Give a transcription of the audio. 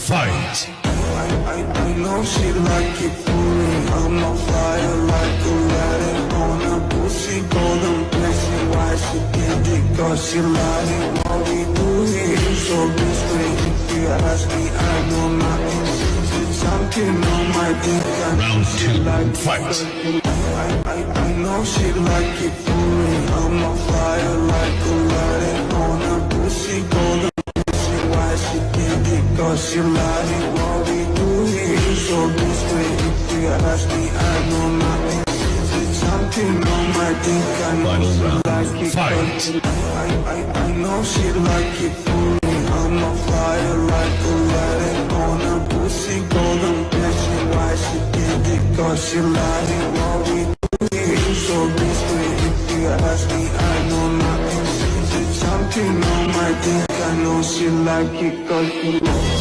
fight. I, I, I know she like it fully I'm on fire like Aladdin On a pussy golden blessing Why she get it cause she lying What we do here is so discreet If you ask me I know nothing It's something on my dick I Round two, like fight. I, I, I know she like it cause she lying What we do here is so discreet If you ask me I know nothing It's something on my dick I know Final she round, like it fight. I, I, I know she like it fully I'm on fire like Aladdin On a pussy golden blessing Why she get it cause she lying What we do here is so discreet If you ask me I know nothing Something on my dick I know she like it cause she